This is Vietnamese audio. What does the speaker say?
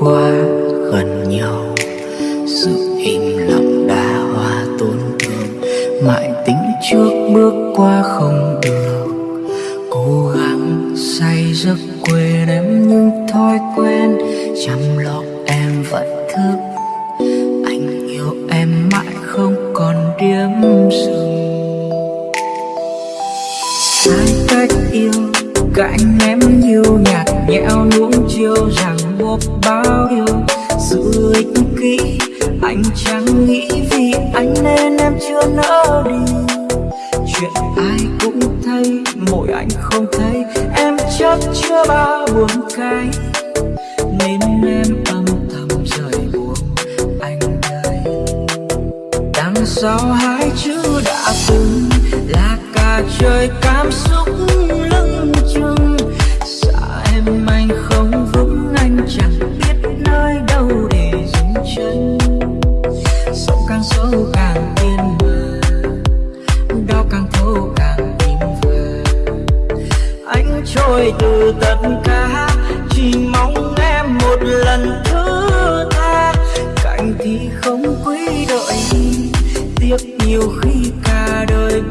quá gần nhau. Sự im lặng đã hoa tổn thương, mãi tính trước bước qua không được. Cố gắng say giấc quên em nhưng thói quen, chăm lo em vẫn thức. Anh yêu em mãi không còn điểm dừng. Sai cách yêu cạnh em nhiều nhạt rằng một bao điều dù lịch kỹ, anh chẳng nghĩ vì anh nên em chưa nỡ đi. Chuyện ai cũng thấy, mỗi anh không thấy. Em chắc chưa bao buồn cay. Nên em âm thầm rời buồn anh đây đằng sau hai chữ đã từng là cả trời cảm xúc. Tôi từ tất cả chỉ mong em một lần thứ tha. Cạnh thì không quý đợi tiếc nhiều khi cả đời